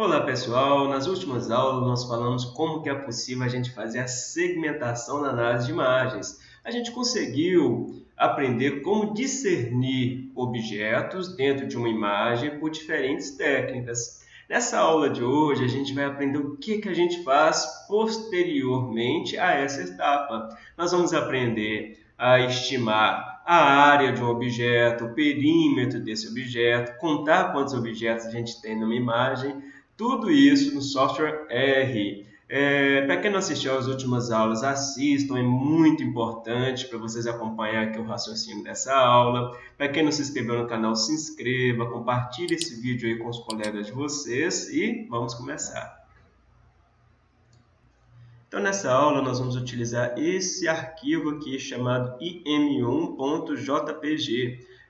Olá pessoal, nas últimas aulas nós falamos como que é possível a gente fazer a segmentação na análise de imagens. A gente conseguiu aprender como discernir objetos dentro de uma imagem por diferentes técnicas. Nessa aula de hoje a gente vai aprender o que, que a gente faz posteriormente a essa etapa. Nós vamos aprender a estimar a área de um objeto, o perímetro desse objeto, contar quantos objetos a gente tem numa imagem, tudo isso no software R. É, para quem não assistiu às últimas aulas, assistam, é muito importante para vocês acompanhar aqui o raciocínio dessa aula. Para quem não se inscreveu no canal, se inscreva, compartilhe esse vídeo aí com os colegas de vocês e vamos começar. Então, nessa aula, nós vamos utilizar esse arquivo aqui chamado im1.jpg.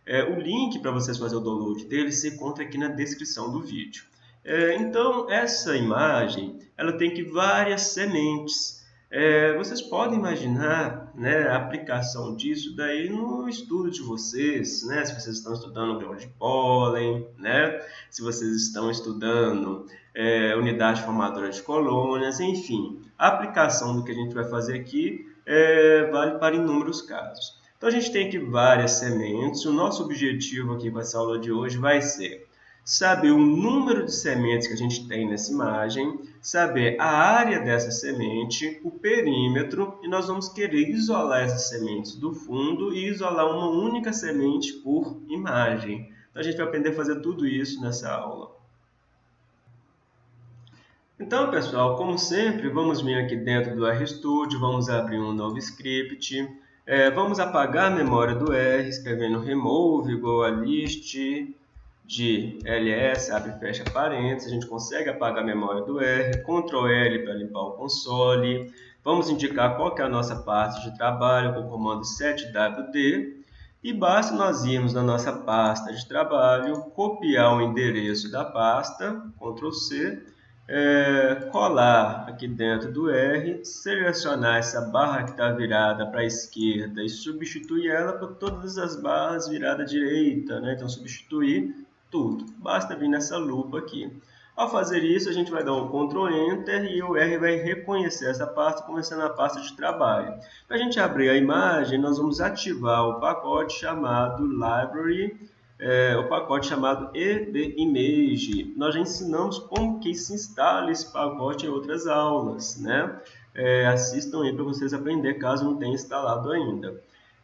É, o link para vocês fazerem o download dele se encontra aqui na descrição do vídeo. É, então, essa imagem ela tem que várias sementes. É, vocês podem imaginar né, a aplicação disso daí no estudo de vocês, né? se vocês estão estudando grão de pólen, né? se vocês estão estudando é, unidade formadora de colônias, enfim. A aplicação do que a gente vai fazer aqui é, vale para inúmeros casos. Então, a gente tem aqui várias sementes. O nosso objetivo aqui com essa aula de hoje vai ser saber o número de sementes que a gente tem nessa imagem, saber a área dessa semente, o perímetro, e nós vamos querer isolar essas sementes do fundo e isolar uma única semente por imagem. Então, a gente vai aprender a fazer tudo isso nessa aula. Então, pessoal, como sempre, vamos vir aqui dentro do RStudio, vamos abrir um novo script, é, vamos apagar a memória do R, escrevendo remove igual a list de ls, abre e fecha parênteses, a gente consegue apagar a memória do R, Ctrl L para limpar o console, vamos indicar qual é a nossa parte de trabalho com o comando 7wd, e basta nós irmos na nossa pasta de trabalho, copiar o endereço da pasta, Ctrl C, é, colar aqui dentro do R, selecionar essa barra que está virada para a esquerda e substituir ela por todas as barras viradas à direita. Né? Então, substituir tudo. Basta vir nessa lupa aqui. Ao fazer isso, a gente vai dar um Ctrl Enter e o R vai reconhecer essa pasta, começando a pasta de trabalho. Para a gente abrir a imagem, nós vamos ativar o pacote chamado Library, é, o pacote chamado EBImage. Nós já ensinamos como que se instala esse pacote em outras aulas. Né? É, assistam aí para vocês aprender, caso não tenha instalado ainda.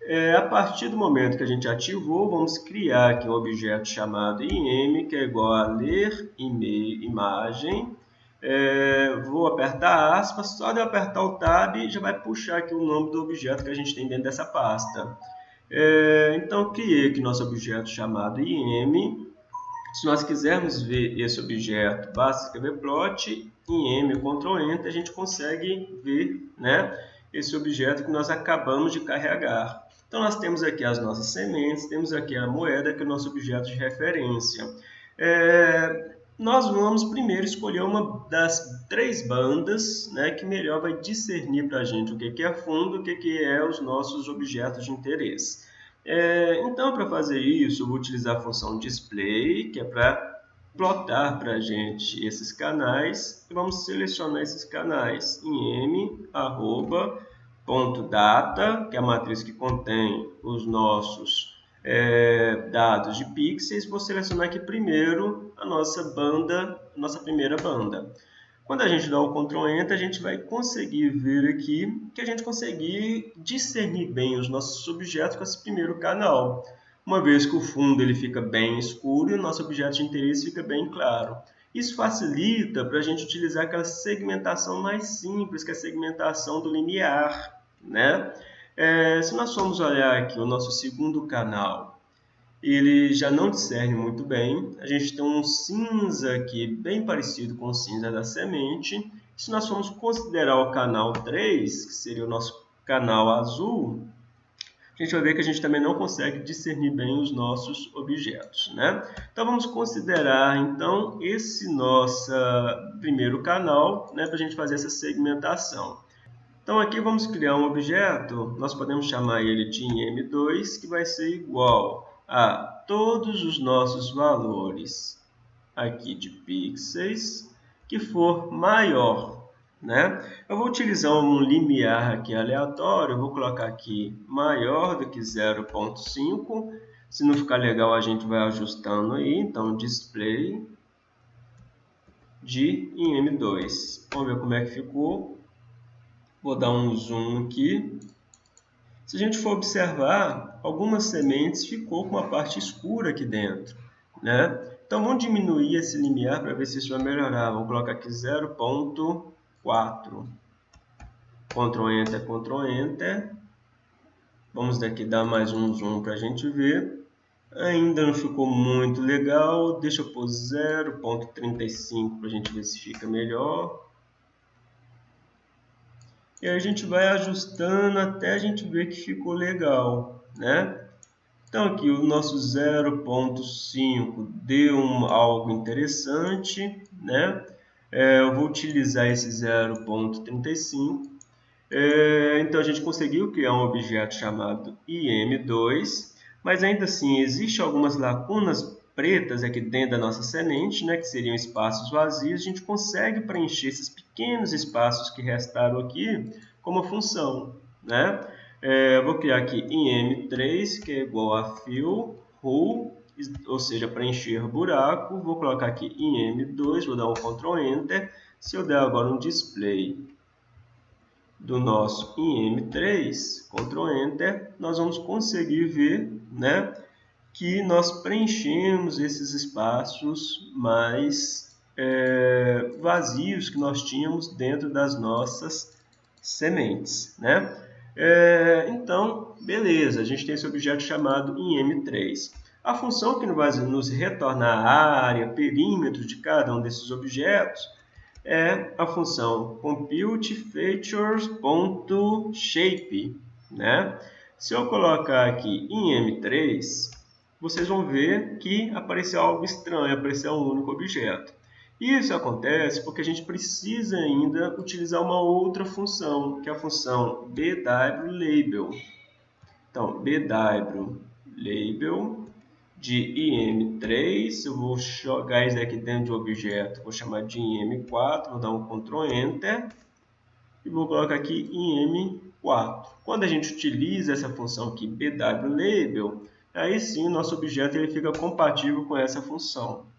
É, a partir do momento que a gente ativou, vamos criar aqui um objeto chamado im, que é igual a ler imagem. É, vou apertar aspas, só de eu apertar o tab já vai puxar aqui o nome do objeto que a gente tem dentro dessa pasta. É, então, criei aqui nosso objeto chamado im. Se nós quisermos ver esse objeto, basta escrever plot, im, Ctrl Enter, a gente consegue ver né, esse objeto que nós acabamos de carregar. Então, nós temos aqui as nossas sementes, temos aqui a moeda, que é o nosso objeto de referência. É, nós vamos primeiro escolher uma das três bandas né, que melhor vai discernir para a gente o que, é fundo o que, é os nossos objetos de interesse. É, então, para fazer isso, eu vou utilizar a função display, que é para plotar para a gente esses canais. Vamos selecionar esses canais em m, arroba, ponto data, que é a matriz que contém os nossos é, dados de pixels, vou selecionar aqui primeiro a nossa banda, nossa primeira banda. Quando a gente dá o Ctrl Enter, a gente vai conseguir ver aqui que a gente conseguir discernir bem os nossos objetos com esse primeiro canal. Uma vez que o fundo ele fica bem escuro e o nosso objeto de interesse fica bem claro. Isso facilita para a gente utilizar aquela segmentação mais simples, que é a segmentação do linear. Né? É, se nós formos olhar aqui o nosso segundo canal, ele já não discerne muito bem. A gente tem um cinza aqui bem parecido com o cinza da semente. Se nós formos considerar o canal 3, que seria o nosso canal azul, a gente vai ver que a gente também não consegue discernir bem os nossos objetos. Né? Então, vamos considerar, então, esse nosso primeiro canal né, para a gente fazer essa segmentação. Então, aqui vamos criar um objeto, nós podemos chamar ele de im2, que vai ser igual a todos os nossos valores aqui de pixels que for maior. Né? Eu vou utilizar um limiar aqui aleatório, vou colocar aqui maior do que 0.5. Se não ficar legal, a gente vai ajustando aí. Então, display de em M2. Vamos ver como é que ficou. Vou dar um zoom aqui. Se a gente for observar, algumas sementes ficou com uma parte escura aqui dentro. Né? Então, vamos diminuir esse limiar para ver se isso vai melhorar. Vamos colocar aqui 0.4. Ctrl Enter, Ctrl Enter. Vamos daqui dar mais um zoom para a gente ver. Ainda não ficou muito legal. Deixa eu pôr 0.35 para a gente ver se fica melhor. E a gente vai ajustando até a gente ver que ficou legal, né? Então aqui o nosso 0.5 deu um, algo interessante, né? É, eu vou utilizar esse 0.35. É, então a gente conseguiu criar um objeto chamado IM2, mas ainda assim existe algumas lacunas pretas aqui dentro da nossa semente, né, que seriam espaços vazios, a gente consegue preencher esses pequenos espaços que restaram aqui como função. Né? É, vou criar aqui em M3, que é igual a fill, who, ou seja, preencher buraco. Vou colocar aqui em M2, vou dar um Ctrl Enter. Se eu der agora um display do nosso em M3, Ctrl Enter, nós vamos conseguir ver né, que nós preenchemos esses espaços mais é, vazios que nós tínhamos dentro das nossas sementes. Né? É, então, beleza, a gente tem esse objeto chamado IM3. A função que vai nos retornar a área, perímetro de cada um desses objetos é a função computeFeatures.shape. Né? Se eu colocar aqui em M3, vocês vão ver que apareceu algo estranho, apareceu um único objeto. Isso acontece porque a gente precisa ainda utilizar uma outra função, que é a função bwlabel. Então, bwlabel de im3, eu vou jogar isso aqui dentro de um objeto, vou chamar de im4, vou dar um Ctrl Enter e vou colocar aqui im4. Quando a gente utiliza essa função aqui bwlabel, aí sim o nosso objeto ele fica compatível com essa função.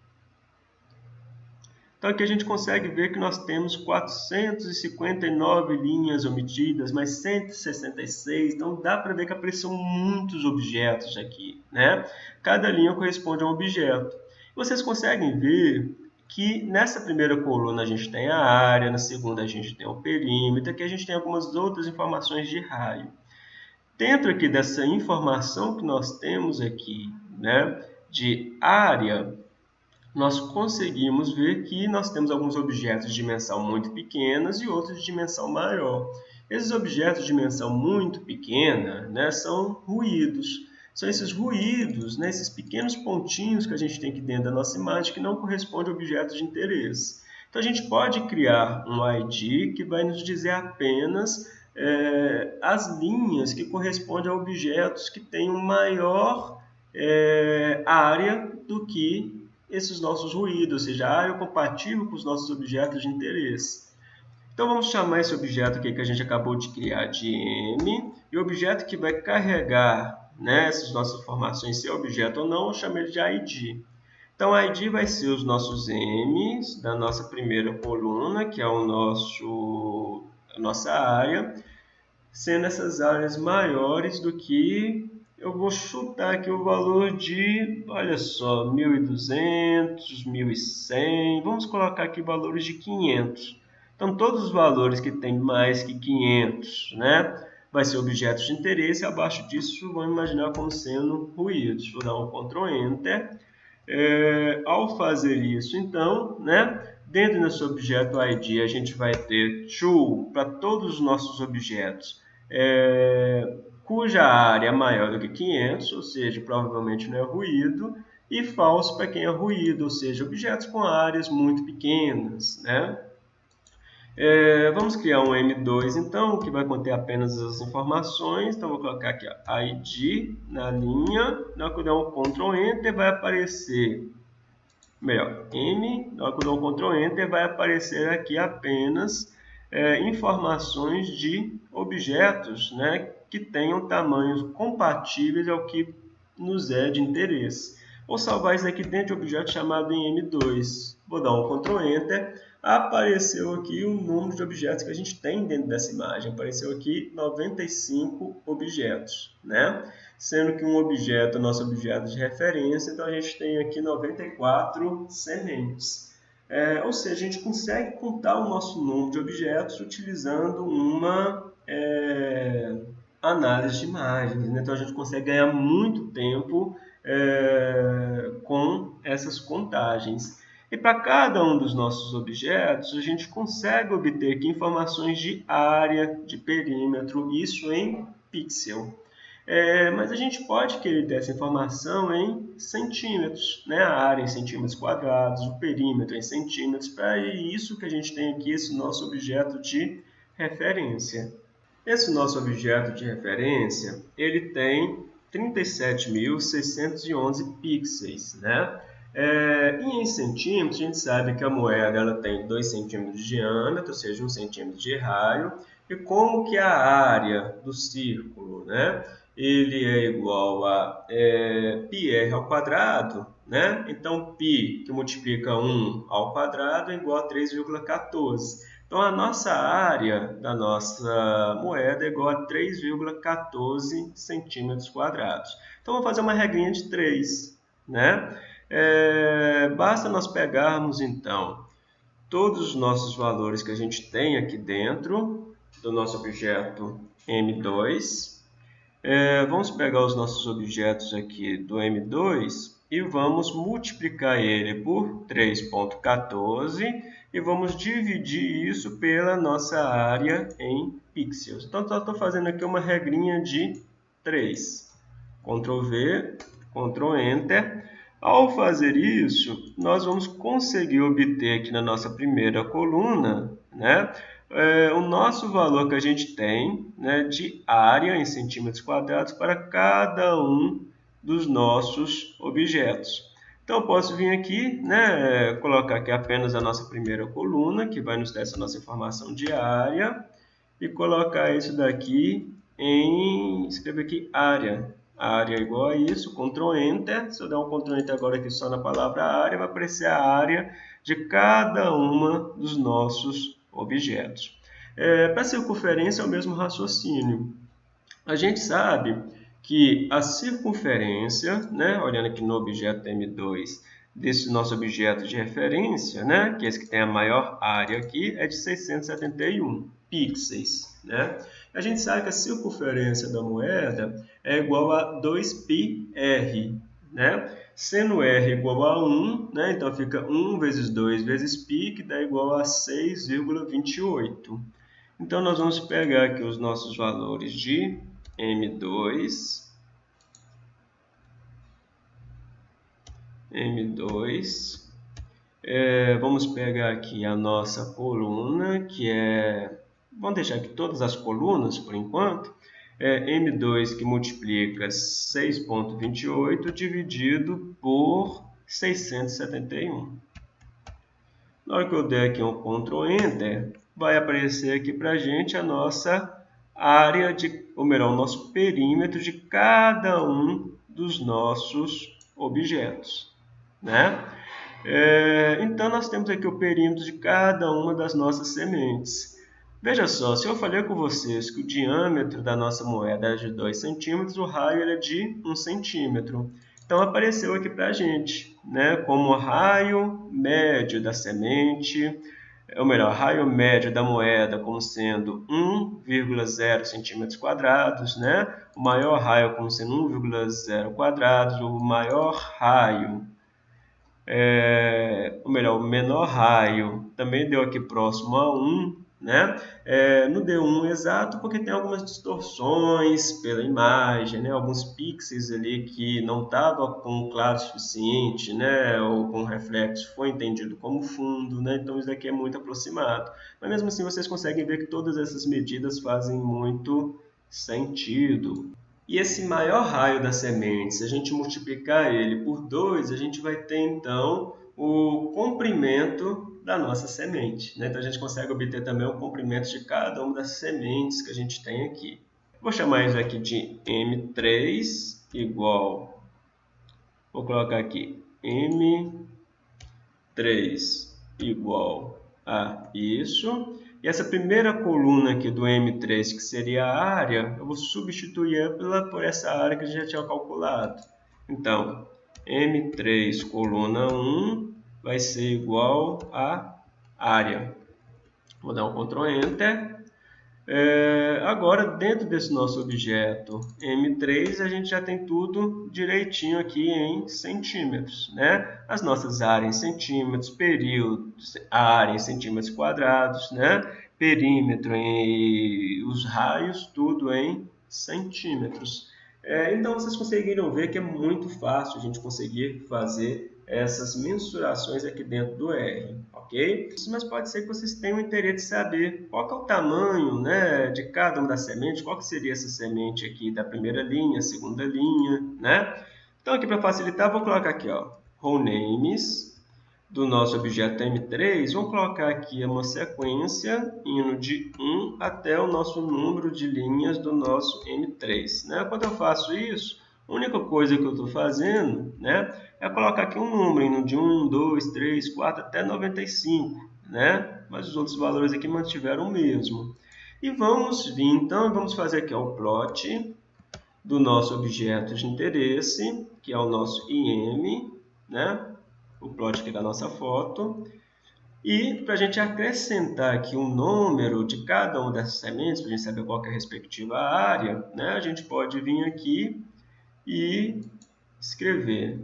Então aqui a gente consegue ver que nós temos 459 linhas omitidas, mais 166, então dá para ver que apareceram muitos objetos aqui. Né? Cada linha corresponde a um objeto. Vocês conseguem ver que nessa primeira coluna a gente tem a área, na segunda a gente tem o perímetro, aqui a gente tem algumas outras informações de raio. Dentro aqui dessa informação que nós temos aqui, né, de área, nós conseguimos ver que nós temos alguns objetos de dimensão muito pequenas e outros de dimensão maior. Esses objetos de dimensão muito pequena né, são ruídos. São esses ruídos, né, esses pequenos pontinhos que a gente tem aqui dentro da nossa imagem que não correspondem a objetos de interesse. Então, a gente pode criar um ID que vai nos dizer apenas é, as linhas que correspondem a objetos que têm maior é, área do que esses nossos ruídos, ou seja, a área compatível com os nossos objetos de interesse. Então vamos chamar esse objeto aqui que a gente acabou de criar de M, e o objeto que vai carregar né, essas nossas informações, se é objeto ou não, eu chamo ele de ID. Então ID vai ser os nossos M's da nossa primeira coluna, que é o nosso, a nossa área, sendo essas áreas maiores do que eu vou chutar aqui o valor de, olha só, 1.200, 1.100, vamos colocar aqui valores de 500. Então, todos os valores que tem mais que 500, né, vai ser objetos de interesse, abaixo disso vamos imaginar como sendo ruídos. Vou dar um Ctrl Enter. É, ao fazer isso, então, né, dentro desse objeto ID, a gente vai ter true para todos os nossos objetos. É, cuja área é maior do que 500, ou seja, provavelmente não é ruído, e falso para quem é ruído, ou seja, objetos com áreas muito pequenas. Né? É, vamos criar um M2, então, que vai conter apenas as informações. Então, vou colocar aqui ó, ID na linha. Na hora que eu der um Ctrl Enter, vai aparecer melhor, M, na hora que eu dou Ctrl Enter, vai aparecer aqui apenas é, informações de objetos né, que tenham tamanhos compatíveis ao que nos é de interesse. Vou salvar isso aqui dentro de um objeto chamado em M2. Vou dar um Ctrl Enter. Apareceu aqui o número de objetos que a gente tem dentro dessa imagem. Apareceu aqui 95 objetos, né? Sendo que um objeto é nosso objeto de referência, então a gente tem aqui 94 sementes. É, ou seja, a gente consegue contar o nosso número de objetos utilizando uma é, análise de imagens. Né? Então a gente consegue ganhar muito tempo é, com essas contagens. E para cada um dos nossos objetos, a gente consegue obter aqui informações de área, de perímetro, isso em pixel. É, mas a gente pode querer ter essa informação em centímetros, né? a área em centímetros quadrados, o perímetro em centímetros, para isso que a gente tem aqui esse nosso objeto de referência. Esse nosso objeto de referência, ele tem 37.611 pixels, né? É, e em centímetros, a gente sabe que a moeda ela tem 2 centímetros de diâmetro, ou seja, 1 centímetro de raio. E como que a área do círculo, né? Ele é igual a é, πr ao quadrado, né? Então, π que multiplica 1 ao quadrado é igual a 3,14. Então, a nossa área da nossa moeda é igual a 3,14 centímetros quadrados. Então, vamos fazer uma regrinha de 3. Né? É, basta nós pegarmos, então, todos os nossos valores que a gente tem aqui dentro do nosso objeto M2. É, vamos pegar os nossos objetos aqui do M2 e vamos multiplicar ele por 3.14 e vamos dividir isso pela nossa área em pixels. Então, só estou fazendo aqui uma regrinha de 3. Ctrl V, Ctrl Enter. Ao fazer isso, nós vamos conseguir obter aqui na nossa primeira coluna né, é, o nosso valor que a gente tem né, de área em centímetros quadrados para cada um dos nossos objetos. Então, eu posso vir aqui, né, colocar aqui apenas a nossa primeira coluna, que vai nos dar essa nossa informação diária, e colocar isso daqui em, escrever aqui área. Área igual a isso, Ctrl Enter. Se eu der um Ctrl Enter agora aqui só na palavra área, vai aparecer a área de cada uma dos nossos objetos. É, Para circunferência é o mesmo raciocínio. A gente sabe que a circunferência, né, olhando aqui no objeto M2, desse nosso objeto de referência, né, que é esse que tem a maior área aqui, é de 671 pixels. Né? A gente sabe que a circunferência da moeda é igual a 2πr, né? sendo r igual a 1, né? então fica 1 vezes 2 vezes π, que dá igual a 6,28. Então, nós vamos pegar aqui os nossos valores de M2, M2. É, vamos pegar aqui a nossa coluna, que é... Vamos deixar aqui todas as colunas por enquanto. É M2 que multiplica 6.28 dividido por 671. Na hora que eu der aqui um Ctrl Enter, vai aparecer aqui para a gente a nossa área, de, ou melhor, o nosso perímetro de cada um dos nossos objetos. Né? É, então, nós temos aqui o perímetro de cada uma das nossas sementes. Veja só, se eu falei com vocês que o diâmetro da nossa moeda é de 2 centímetros, o raio é de 1 centímetro. Então, apareceu aqui para a gente, né, como raio médio da semente, ou melhor, raio médio da moeda como sendo 1,0 centímetros quadrados, né? o maior raio como sendo 1,0 quadrados, o maior raio, é, ou melhor, o menor raio também deu aqui próximo a 1, né? É, deu um exato porque tem algumas distorções pela imagem, né? alguns pixels ali que não estava com claro suficiente, né? ou com reflexo foi entendido como fundo, né? então isso daqui é muito aproximado. Mas mesmo assim vocês conseguem ver que todas essas medidas fazem muito sentido. E esse maior raio da semente, se a gente multiplicar ele por 2, a gente vai ter então o comprimento da nossa semente. Né? Então, a gente consegue obter também o comprimento de cada uma das sementes que a gente tem aqui. Vou chamar isso aqui de M3 igual, vou colocar aqui M3 igual a isso. E essa primeira coluna aqui do M3, que seria a área, eu vou substituir pela, por essa área que a gente já tinha calculado. Então, M3 coluna 1 vai ser igual a área. Vou dar um Ctrl Enter. É, agora, dentro desse nosso objeto M3, a gente já tem tudo direitinho aqui em centímetros. Né? As nossas áreas em centímetros, período, área em centímetros quadrados, né? perímetro e os raios, tudo em centímetros. É, então, vocês conseguiram ver que é muito fácil a gente conseguir fazer essas mensurações aqui dentro do R, ok? Mas pode ser que vocês tenham interesse de saber qual é o tamanho né, de cada uma das sementes, qual que seria essa semente aqui da primeira linha, segunda linha, né? Então, aqui para facilitar, vou colocar aqui, ó, row names, do nosso objeto M3, vamos colocar aqui uma sequência indo de 1 até o nosso número de linhas do nosso M3. Né? Quando eu faço isso, a única coisa que eu estou fazendo né, é colocar aqui um número de 1, 2, 3, 4 até 95. Né? Mas os outros valores aqui mantiveram o mesmo. E vamos vir, então, vamos fazer aqui o plot do nosso objeto de interesse, que é o nosso IM, né? o plot aqui da nossa foto. E para a gente acrescentar aqui um número de cada uma dessas sementes, para a gente saber qual é a respectiva área, né, a gente pode vir aqui e escrever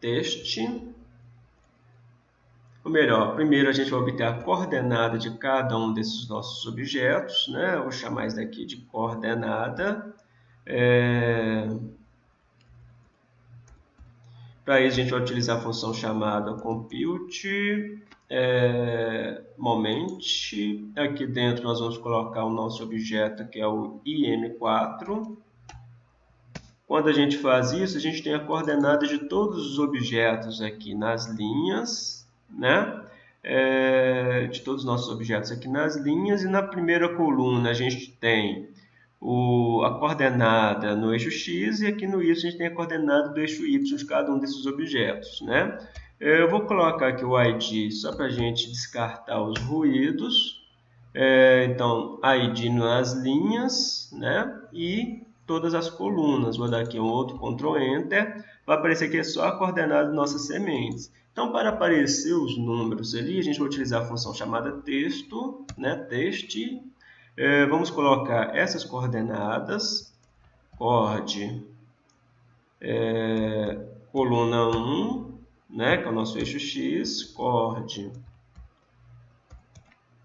teste. Ou melhor, primeiro a gente vai obter a coordenada de cada um desses nossos objetos. Né? Vou chamar isso daqui de coordenada. É... Para isso, a gente vai utilizar a função chamada compute é, moment. Aqui dentro nós vamos colocar o nosso objeto que é o im4. Quando a gente faz isso, a gente tem a coordenada de todos os objetos aqui nas linhas, né? É, de todos os nossos objetos aqui nas linhas. E na primeira coluna a gente tem o, a coordenada no eixo x e aqui no y a gente tem a coordenada do eixo y de cada um desses objetos. Né? Eu vou colocar aqui o id só para a gente descartar os ruídos. É, então, id nas linhas né? e todas as colunas. Vou dar aqui um outro Ctrl Enter. Vai aparecer aqui só a coordenada de nossas sementes. Então, para aparecer os números ali, a gente vai utilizar a função chamada texto, né? teste, é, vamos colocar essas coordenadas, cord, é, coluna 1, né, que é o nosso eixo x, cord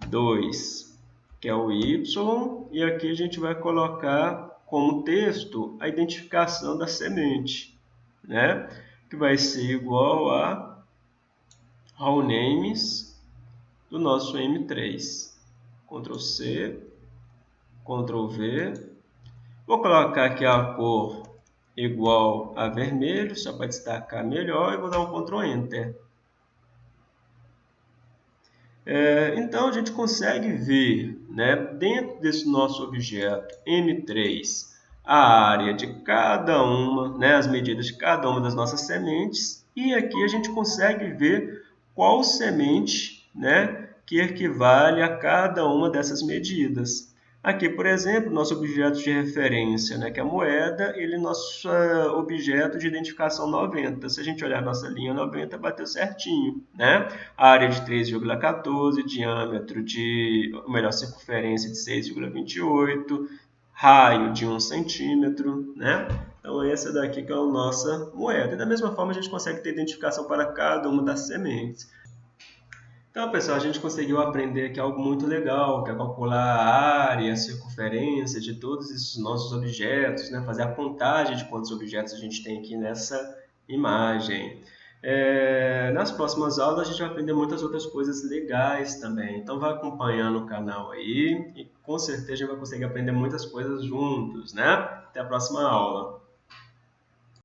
2, que é o y, e aqui a gente vai colocar como texto a identificação da semente, né, que vai ser igual a raw names do nosso M3. Ctrl C, Ctrl V. Vou colocar aqui a cor igual a vermelho, só para destacar melhor, e vou dar um Ctrl Enter. É, então, a gente consegue ver, né, dentro desse nosso objeto M3, a área de cada uma, né, as medidas de cada uma das nossas sementes, e aqui a gente consegue ver qual semente né, que equivale a cada uma dessas medidas. Aqui, por exemplo, nosso objeto de referência, né, que é a moeda, ele é nosso uh, objeto de identificação 90. Se a gente olhar a nossa linha 90, bateu certinho. Né? área de 3,14, diâmetro de, melhor, circunferência de 6,28, raio de 1 centímetro. Né? Então, essa daqui que é a nossa moeda. E da mesma forma, a gente consegue ter identificação para cada uma das sementes. Então, pessoal, a gente conseguiu aprender aqui algo muito legal, que é calcular a área, a circunferência de todos esses nossos objetos, né? fazer a contagem de quantos objetos a gente tem aqui nessa imagem. É, nas próximas aulas a gente vai aprender muitas outras coisas legais também, então vai acompanhando o canal aí e com certeza vai conseguir aprender muitas coisas juntos, né? Até a próxima aula!